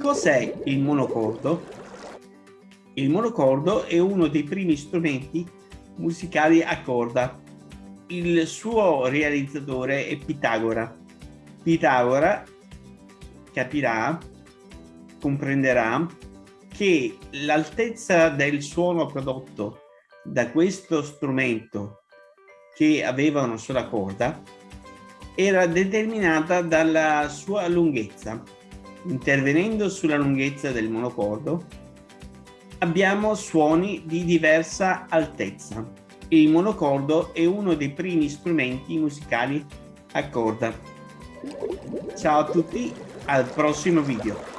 Cos'è il monocordo? Il monocordo è uno dei primi strumenti musicali a corda. Il suo realizzatore è Pitagora. Pitagora capirà, comprenderà che l'altezza del suono prodotto da questo strumento che aveva una sola corda era determinata dalla sua lunghezza. Intervenendo sulla lunghezza del monocordo abbiamo suoni di diversa altezza. Il monocordo è uno dei primi strumenti musicali a corda. Ciao a tutti, al prossimo video.